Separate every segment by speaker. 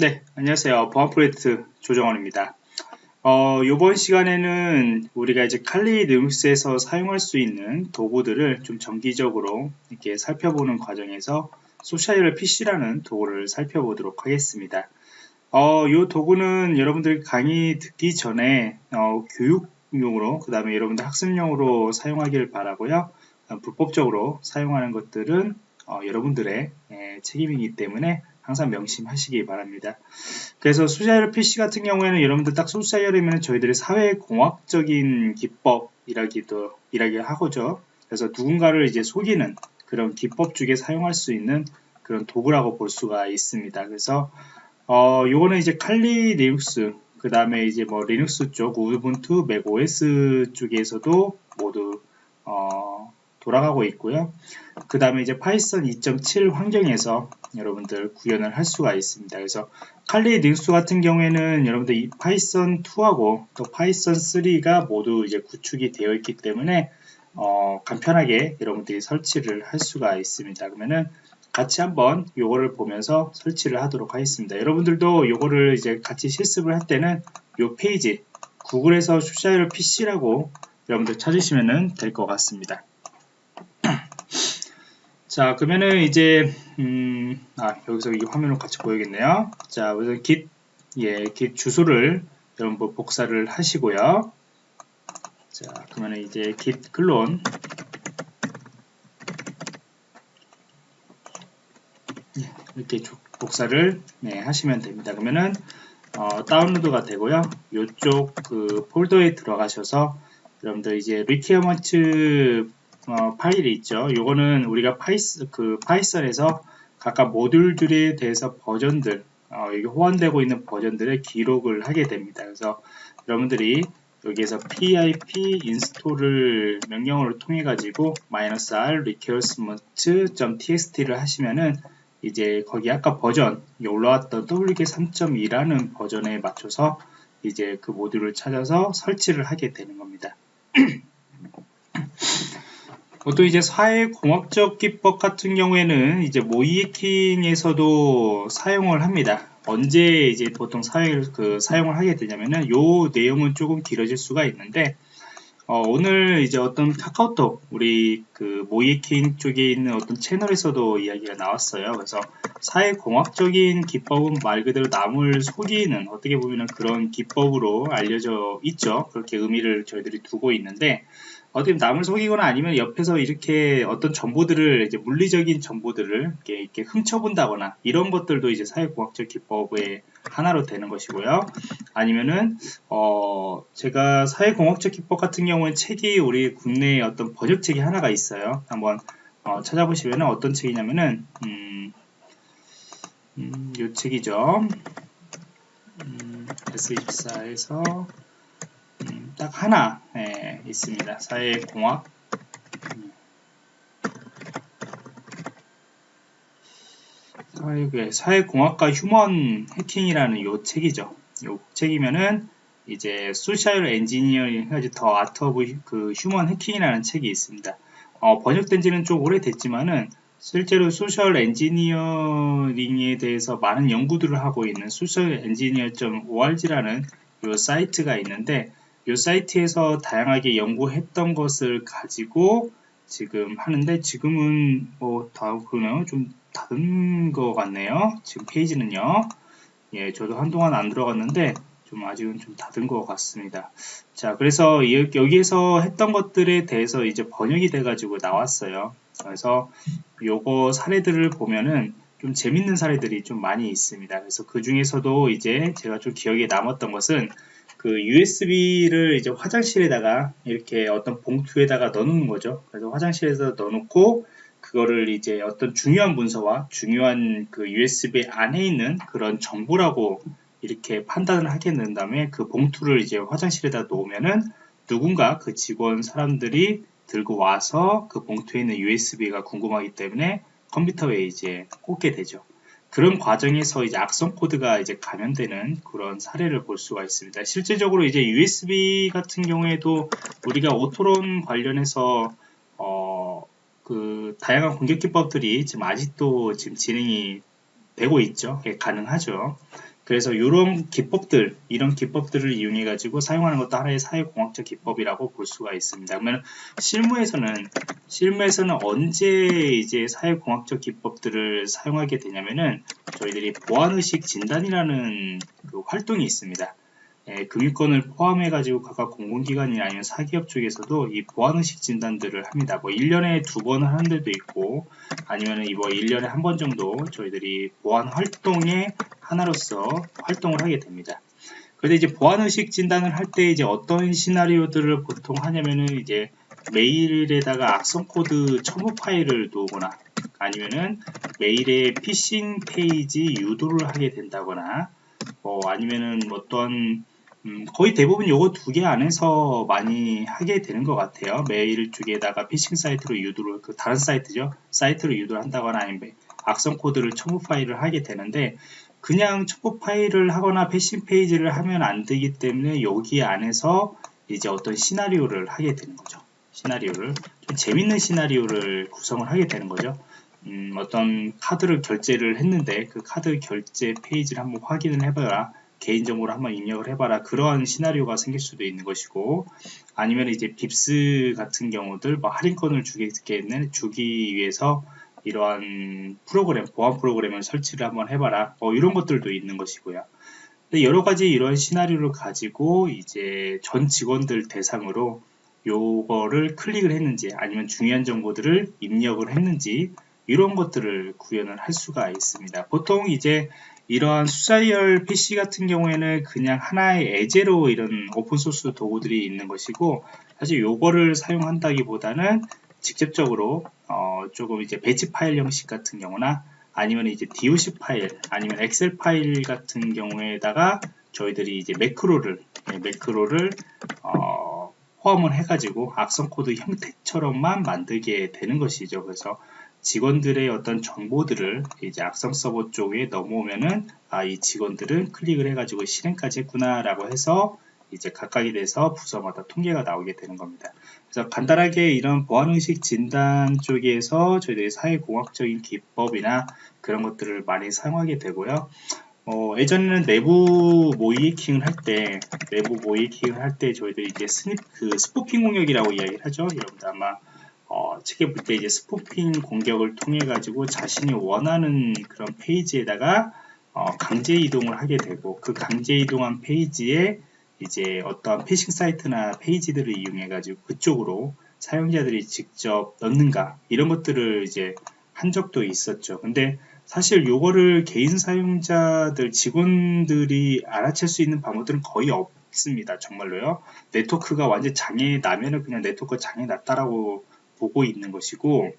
Speaker 1: 네, 안녕하세요. 보안 프로젝트 조정원입니다. 어, 이번 시간에는 우리가 이제 칼리 리눅스에서 사용할 수 있는 도구들을 좀 정기적으로 이렇게 살펴보는 과정에서 SocialFish라는 도구를 살펴보도록 하겠습니다. 어, 이 도구는 여러분들 강의 듣기 전에 어, 교육용으로 그 다음에 여러분들 학습용으로 사용하기를 바라고요. 어, 불법적으로 사용하는 것들은 어, 여러분들의 예, 책임이기 때문에 항상 명심하시기 바랍니다. 그래서 SocialFish 같은 경우에는 여러분들 딱 social이면 저희들의 사회공학적인 기법이라기도 이라기 하고죠. 그래서 누군가를 이제 속이는 그런 기법 중에 사용할 수 있는 그런 도구라고 볼 수가 있습니다. 그래서 어 요거는 이제 Kali Linux 그 다음에 이제 뭐 리눅스 쪽 Ubuntu macOS 쪽에서도 모두 어 돌아가고 있고요. 그 다음에 이제 Python 2.7 환경에서 여러분들 구현을 할 수가 있습니다. 그래서 Kali Linux 같은 경우에는 여러분들 이 Python 2하고 또 Python 3가 모두 이제 구축이 되어 있기 때문에 어, 간편하게 여러분들이 설치를 할 수가 있습니다. 그러면은 같이 한번 요거를 보면서 설치를 하도록 하겠습니다. 여러분들도 요거를 이제 같이 실습을 할 때는 요 페이지 구글에서 슈샤일 PC라고 여러분들 찾으시면 될 것 같습니다. 자 그러면은 이제 음, 아 여기서 이 화면을 같이 보여야겠네요. 자 우선 git 예 git 주소를 여러분 복사를 하시고요. 자 그러면은 이제 git 클론. 예, 이렇게 복사를 네, 하시면 됩니다. 그러면은 어, 다운로드가 되고요. 이쪽 그 폴더에 들어가셔서 여러분들 이제 requirement 어, 파일이 있죠. 요거는 우리가 파이스, 그 Python에서 각각 모듈들에 대해서 버전들, 어, 여기 호환되고 있는 버전들의 기록을 하게 됩니다. 그래서 여러분들이 여기에서 pip 인스톨을 명령어를 통해 가지고 -r requirement.txt를 하시면은 이제 거기 아까 버전 올라왔던 wk 3.2라는 버전에 맞춰서 이제 그 모듈을 찾아서 설치를 하게 되는 겁니다. 보통 이제 사회공학적 기법 같은 경우에는 이제 모이에킹에서도 사용을 합니다. 언제 이제 보통 사회, 그 사용을 하게 되냐면은 요 내용은 조금 길어질 수가 있는데 어, 오늘 이제 어떤 카카오톡 우리 그 모이에킹 쪽에 있는 어떤 채널에서도 이야기가 나왔어요. 그래서 사회공학적인 기법은 말 그대로 남을 속이는 어떻게 보면 그런 기법으로 알려져 있죠. 그렇게 의미를 저희들이 두고 있는데 어떻게 남을 속이거나 아니면 옆에서 이렇게 어떤 정보들을 이제 물리적인 정보들을 이렇게, 이렇게 훔쳐본다거나 이런 것들도 이제 사회공학적 기법의 하나로 되는 것이고요. 아니면은 어 제가 사회공학적 기법 같은 경우는 책이 우리 국내에 어떤 번역책이 하나가 있어요. 한번 어 찾아보시면 어떤 책이냐면은 음, 음, 요 책이죠. 음, YES24에서 딱 하나 예, 있습니다. 사회공학 사회, 사회공학과 휴먼 해킹이라는 요 책이죠. 요 책이면은 이제 social engineering 해가지고 The Art of 그 Human Hacking이라는 책이 있습니다. 어, 번역된 지는 좀 오래됐지만은 실제로 social engineering에 대해서 많은 연구들을 하고 있는 social-engineer.org라는 요 사이트가 있는데 이 사이트에서 다양하게 연구했던 것을 가지고 지금 하는데 지금은 뭐 다 그러네요. 좀 닫은 것 같네요. 지금 페이지는요. 예 저도 한동안 안 들어갔는데 좀 아직은 좀 닫은 것 같습니다. 자 그래서 여기에서 했던 것들에 대해서 이제 번역이 돼 가지고 나왔어요. 그래서 요거 사례들을 보면은 좀 재밌는 사례들이 좀 많이 있습니다. 그래서 그 중에서도 이제 제가 좀 기억에 남았던 것은 그 USB를 이제 화장실에다가 이렇게 어떤 봉투에다가 넣는 거죠. 그래서 화장실에서 넣어놓고 그거를 이제 어떤 중요한 문서와 중요한 그 USB 안에 있는 그런 정보라고 이렇게 판단을 하게 된 다음에 그 봉투를 이제 화장실에다 놓으면은 누군가 그 직원 사람들이 들고 와서 그 봉투에 있는 USB가 궁금하기 때문에 컴퓨터에 이제 꽂게 되죠. 그런 과정에서 이제 악성 코드가 이제 감염되는 그런 사례를 볼 수가 있습니다. 실제적으로 이제 USB 같은 경우에도 우리가 오토론 관련해서 어, 그 다양한 공격 기법들이 지금 아직도 지금 진행이 되고 있죠. 예, 가능하죠. 그래서 이런 기법들, 이런 기법들을 이용해 가지고 사용하는 것도 하나의 사회공학적 기법이라고 볼 수가 있습니다. 그러면 실무에서는 실무에서는 언제 이제 사회공학적 기법들을 사용하게 되냐면은 저희들이 보안의식 진단이라는 그 활동이 있습니다. 예, 금융권을 포함해 가지고 각각 공공기관이나 아니면 사기업 쪽에서도 이 보안의식 진단들을 합니다. 뭐 1년에 두 번 하는 데도 있고 아니면 뭐 1년에 한 번 정도 저희들이 보안 활동의 하나로서 활동을 하게 됩니다. 그런데 이제 보안의식 진단을 할 때 이제 어떤 시나리오들을 보통 하냐면은 이제 메일에다가 악성 코드 첨부 파일을 두거나 아니면은 메일에 피싱 페이지 유도를 하게 된다거나 뭐 아니면은 어떤 음, 거의 대부분 요거 두 개 안에서 많이 하게 되는 것 같아요. 메일 쪽에다가 피싱 사이트로 유도를, 그 다른 사이트죠. 사이트로 유도를 한다거나 아니면 악성 코드를 첨부 파일을 하게 되는데 그냥 첨부 파일을 하거나 패싱 페이지를 하면 안 되기 때문에 여기 안에서 이제 어떤 시나리오를 하게 되는 거죠. 시나리오를 좀 재밌는 시나리오를 구성을 하게 되는 거죠. 음, 어떤 카드를 결제를 했는데 그 카드 결제 페이지를 한번 확인을 해봐라. 개인정보를 한번 입력을 해봐라. 그러한 시나리오가 생길 수도 있는 것이고 아니면 이제 빕스 같은 경우들 뭐 할인권을 주겠는 주기 위해서 이러한 프로그램 보안 프로그램을 설치를 한번 해봐라. 어, 이런 것들도 있는 것이고요. 여러 가지 이런 시나리오를 가지고 이제 전 직원들 대상으로 요거를 클릭을 했는지 아니면 중요한 정보들을 입력을 했는지 이런 것들을 구현을 할 수가 있습니다. 보통 이제 이러한 수자열 PC 같은 경우에는 그냥 하나의 예제로 이런 오픈소스 도구들이 있는 것이고 사실 요거를 사용한다기보다는 직접적으로 어 조금 이제 batch 파일 형식 같은 경우나 아니면 이제 DOC 파일 아니면 Excel 파일 같은 경우에다가 저희들이 이제 매크로를 네, 매크로를 어 포함을 해가지고 악성 코드 형태처럼만 만들게 되는 것이죠. 그래서 직원들의 어떤 정보들을 이제 악성 서버 쪽에 넘어오면은 아, 이 직원들은 클릭을 해가지고 실행까지 했구나 라고 해서 이제 각각에 대해서 부서마다 통계가 나오게 되는 겁니다. 그래서 간단하게 이런 보안의식 진단 쪽에서 저희들이 사회공학적인 기법이나 그런 것들을 많이 사용하게 되고요. 어, 예전에는 내부 모이킹을 할 때, 내부 모이킹을 할 때 저희들이 이제 스닙, 그 스포핑 공격이라고 이야기를 하죠. 여러분들 아마 어, 책에 볼 때 이제 스포핑 공격을 통해 가지고 자신이 원하는 그런 페이지에다가 어, 강제 이동을 하게 되고 그 강제 이동한 페이지에 이제 어떠한 피싱 사이트나 페이지들을 이용해 가지고 그쪽으로 사용자들이 직접 넣는가 이런 것들을 이제 한 적도 있었죠. 근데 사실 요거를 개인 사용자들 직원들이 알아챌 수 있는 방법들은 거의 없습니다. 정말로요. 네트워크가 완전 장애 나면은 그냥 네트워크 장애 났다라고 보고 있는 것이고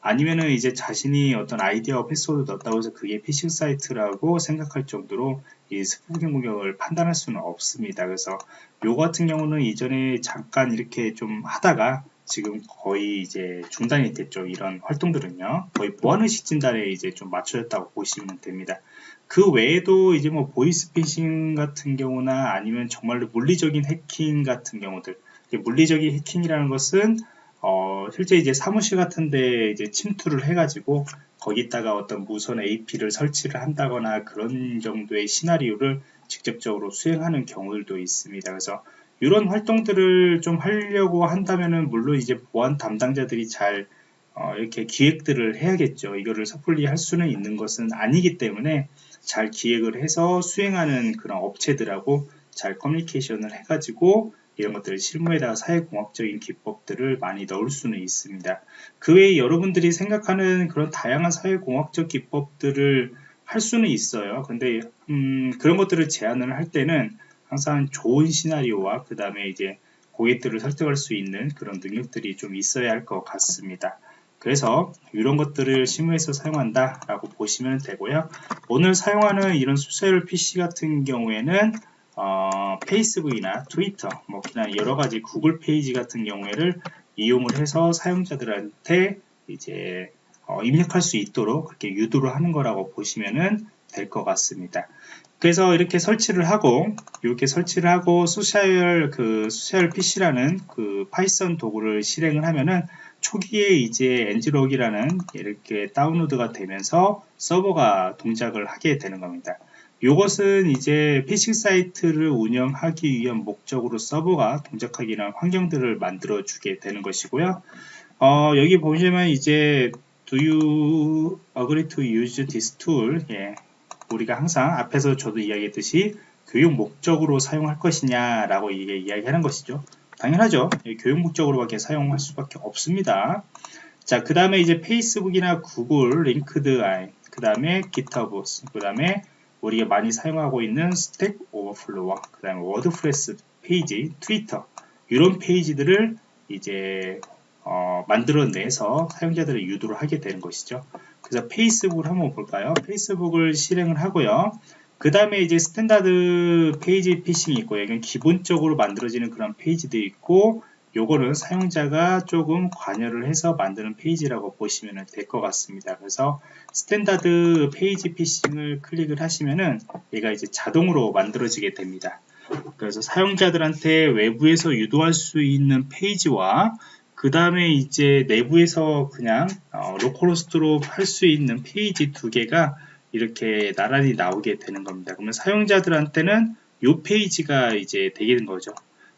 Speaker 1: 아니면은 이제 자신이 어떤 아이디어 패스워드 넣었다고 해서 그게 피싱 사이트라고 생각할 정도로 이 스푸킹 공격을 판단할 수는 없습니다. 그래서 요 같은 경우는 이전에 잠깐 이렇게 좀 하다가 지금 거의 이제 중단이 됐죠. 이런 활동들은요. 거의 보안의식 진단에 이제 좀 맞춰졌다고 보시면 됩니다. 그 외에도 이제 뭐 보이스피싱 같은 경우나 아니면 정말로 물리적인 해킹 같은 경우들 물리적인 해킹이라는 것은 어, 실제 이제 사무실 같은데 이제 침투를 해가지고 거기다가 어떤 무선 AP를 설치를 한다거나 그런 정도의 시나리오를 직접적으로 수행하는 경우들도 있습니다. 그래서 이런 활동들을 좀 하려고 한다면은 물론 이제 보안 담당자들이 잘 어, 이렇게 기획들을 해야겠죠. 이거를 섣불리 할 수는 있는 것은 아니기 때문에 잘 기획을 해서 수행하는 그런 업체들하고 잘 커뮤니케이션을 해가지고 이런 것들을 실무에다가 사회공학적인 기법들을 많이 넣을 수는 있습니다. 그 외에 여러분들이 생각하는 그런 다양한 사회공학적 기법들을 할 수는 있어요. 근데 음, 그런 것들을 제안을 할 때는 항상 좋은 시나리오와 그 다음에 이제 고객들을 설득할 수 있는 그런 능력들이 좀 있어야 할 것 같습니다. 그래서 이런 것들을 실무에서 사용한다 라고 보시면 되고요. 오늘 사용하는 이런 수세열 PC 같은 경우에는 어, 페이스북이나 트위터, 뭐 그냥 여러 가지 구글 페이지 같은 경우에를 이용을 해서 사용자들한테 이제 어, 입력할 수 있도록 그렇게 유도를 하는 거라고 보시면은 될 것 같습니다. 그래서 이렇게 설치를 하고 이렇게 설치를 하고 소셜 그 소셜 PC라는 그 파이썬 도구를 실행을 하면은 초기에 이제 엔지록이라는 이렇게 다운로드가 되면서 서버가 동작을 하게 되는 겁니다. 이것은 이제 피싱 사이트를 운영하기 위한 목적으로 서버가 동작하기 위한 환경들을 만들어 주게 되는 것이고요. 어, 여기 보시면 이제 do you agree to use this tool? 예, 우리가 항상 앞에서 저도 이야기했듯이 교육 목적으로 사용할 것이냐 라고 이야기하는 것이죠. 당연하죠. 예, 교육 목적으로밖에 사용할 수밖에 없습니다. 자, 그 다음에 이제 페이스북이나 구글, 링크드아이, 그 다음에 기터브, 그 다음에 우리가 많이 사용하고 있는 스택 오버플로와 그 다음에 워드프레스 페이지, 트위터 이런 페이지들을 이제 어, 만들어내서 사용자들을 유도를 하게 되는 것이죠. 그래서 페이스북을 한번 볼까요? 페이스북을 실행을 하고요. 그 다음에 이제 스탠다드 페이지 피싱이 있고 이건 기본적으로 만들어지는 그런 페이지도 있고 요거는 사용자가 조금 관여를 해서 만드는 페이지라고 보시면 될 것 같습니다. 그래서 스탠다드 페이지 피싱을 클릭을 하시면은 얘가 이제 자동으로 만들어지게 됩니다. 그래서 사용자들한테 외부에서 유도할 수 있는 페이지와 그 다음에 이제 내부에서 그냥 어, 로컬호스트로 할 수 있는 페이지 두 개가 이렇게 나란히 나오게 되는 겁니다. 그러면 사용자들한테는 이 페이지가 이제 되는 거죠.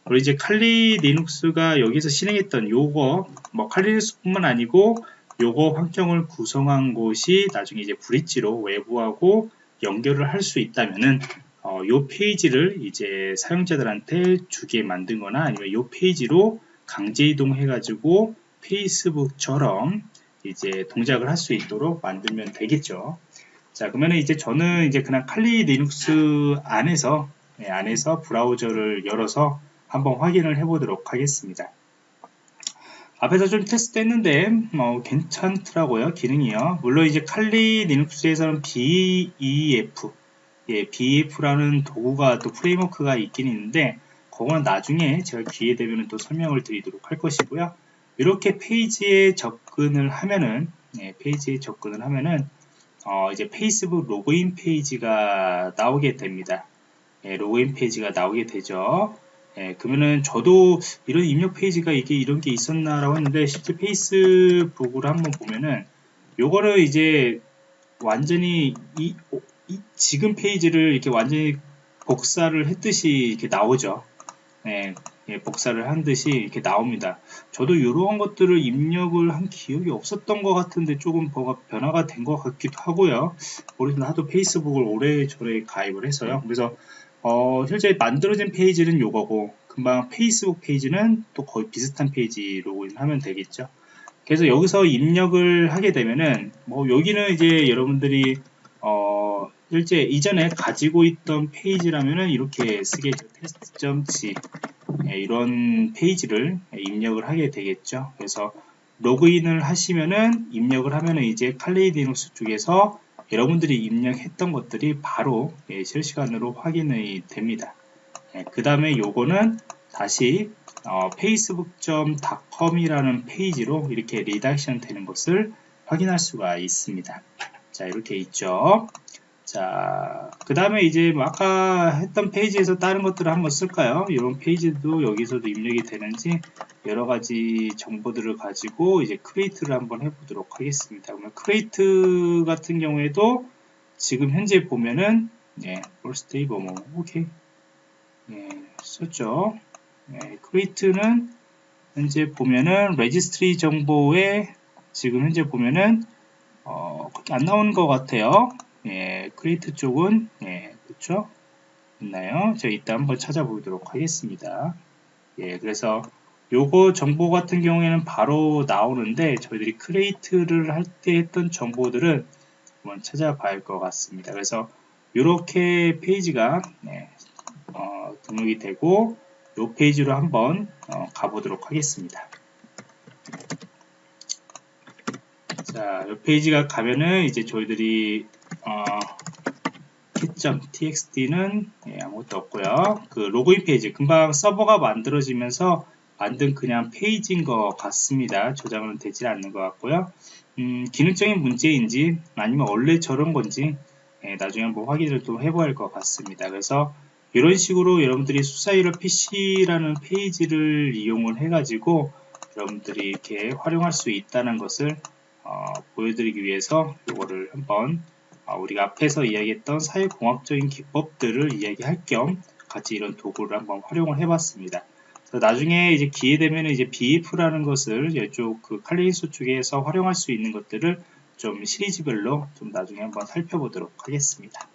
Speaker 1: 그리고 이제 칼리 리눅스가 여기서 실행했던 요거 뭐 칼리 리눅스뿐만 아니고 요거 환경을 구성한 곳이 나중에 이제 브릿지로 외부하고 연결을 할 수 있다면은 어, 요 페이지를 이제 사용자들한테 주게 만든 거나 아니면 요 페이지로 강제 이동해 가지고 페이스북처럼 이제 동작을 할 수 있도록 만들면 되겠죠. 자 그러면 이제 저는 이제 그냥 칼리 리눅스 안에서 네, 안에서 브라우저를 열어서 한번 확인을 해 보도록 하겠습니다 앞에서 좀 테스트 했는데 뭐 괜찮더라고요 기능이요 물론 이제 칼리 리눅스에서는 BEF 예, BEF라는 도구가 또 프레임워크가 있긴 있는데 그거는 나중에 제가 기회 되면 또 설명을 드리도록 할 것이고요. 이렇게 페이지에 접근을 하면은 네, 페이지에 접근을 하면은 어, 이제 페이스북 로그인 페이지가 나오게 됩니다. 네, 로그인 페이지가 나오게 되죠. 네, 그러면은 저도 이런 입력 페이지가 이게 이런 게 있었나라고 했는데 실제 페이스북을 한번 보면은 요거를 이제 완전히 이, 이 지금 페이지를 이렇게 완전히 복사를 했듯이 이렇게 나오죠. 네, 예, 복사를 한 듯이 이렇게 나옵니다. 저도 이러한 것들을 입력을 한 기억이 없었던 것 같은데 조금 변화가 된 것 같기도 하고요. 우리는 하도 페이스북을 오래전에 가입을 해서요. 그래서 어, 실제 만들어진 페이지는 이거고 금방 페이스북 페이지는 또 거의 비슷한 페이지 로그인하면 되겠죠. 그래서 여기서 입력을 하게 되면은 뭐 여기는 이제 여러분들이 어, 실제 이전에 가지고 있던 페이지라면은 이렇게 쓰겠죠. test.g 예, 이런 페이지를 입력을 하게 되겠죠. 그래서 로그인을 하시면은 입력을 하면은 이제 칼리디눅스 쪽에서 여러분들이 입력했던 것들이 바로 예, 실시간으로 확인이 됩니다. 예, 그 다음에 요거는 다시 어, facebook.com이라는 페이지로 이렇게 리덕션 되는 것을 확인할 수가 있습니다. 자 이렇게 있죠. 자, 그 다음에 이제 뭐 아까 했던 페이지에서 다른 것들을 한번 쓸까요? 이런 페이지도 여기서도 입력이 되는지 여러 가지 정보들을 가지고 이제 크레이트를 한번 해보도록 하겠습니다. 그러면 크레이트 같은 경우에도 지금 현재 보면은 네, birthday 뭐뭐 오케이 네, 썼죠. 네, 크레이트는 현재 보면은 레지스트리 정보에 지금 현재 보면은 어, 그렇게 안 나오는 것 같아요. 예, 크리에이트 쪽은 예, 그렇죠? 있나요? 제가 이따 한번 찾아보도록 하겠습니다. 예, 그래서 요거 정보 같은 경우에는 바로 나오는데 저희들이 크리에이트를 할 때 했던 정보들은 한번 찾아봐야 할 것 같습니다. 그래서 이렇게 페이지가 네, 어, 등록이 되고 이 페이지로 한번 어, 가보도록 하겠습니다. 자, 이 페이지가 가면은 이제 저희들이 어, key.txt는 예, 아무것도 없고요. 그 로그인 페이지 금방 서버가 만들어지면서 만든 그냥 페이지인 것 같습니다. 저장은 되지 않는 것 같고요. 음, 기능적인 문제인지 아니면 원래 저런 건지 예, 나중에 한번 확인을 또 해봐야 할 것 같습니다. 그래서 이런 식으로 여러분들이 수사이러 PC라는 페이지를 이용을 해가지고 여러분들이 이렇게 활용할 수 있다는 것을 어, 보여드리기 위해서 이거를 한번 어, 우리가 앞에서 이야기했던 사회공학적인 기법들을 이야기할 겸 같이 이런 도구를 한번 활용을 해봤습니다. 나중에 이제 기회 되면 이제 BF라는 것을 이쪽 그 칼리인수 쪽에서 활용할 수 있는 것들을 좀 시리즈별로 좀 나중에 한번 살펴보도록 하겠습니다.